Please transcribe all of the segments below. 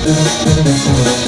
Thank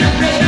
You're ready.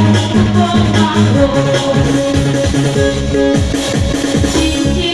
Oh, oh, oh, oh,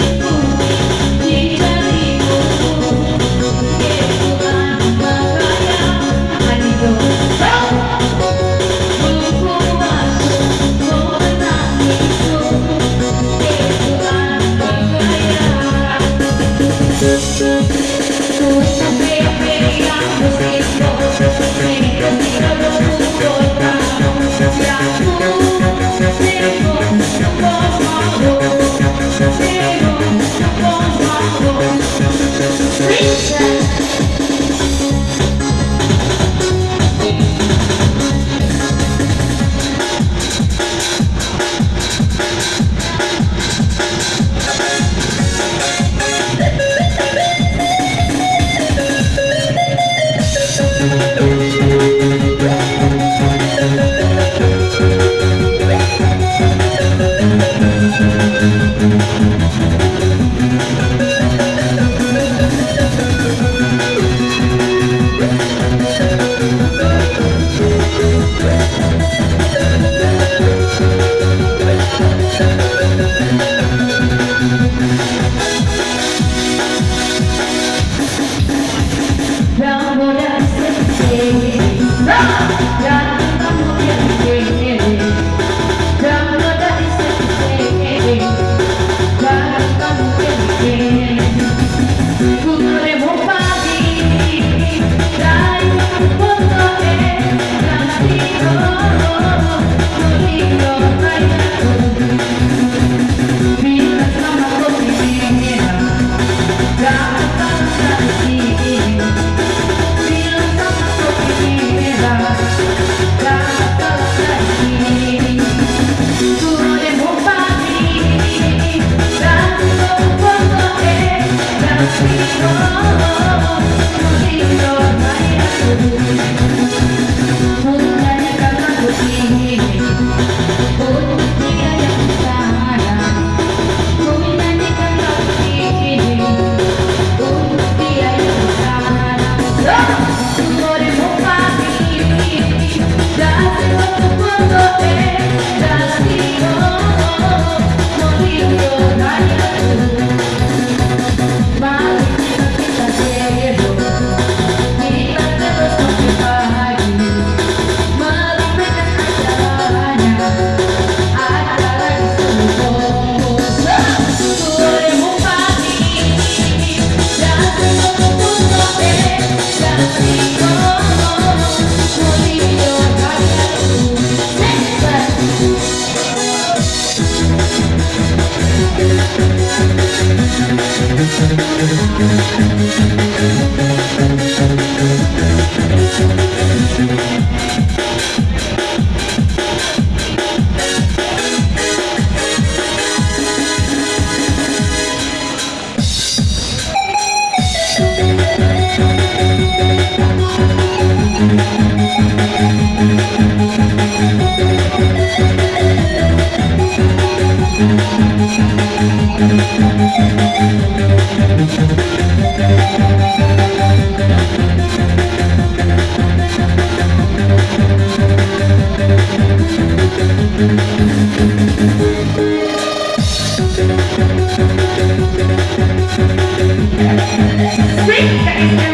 Sweet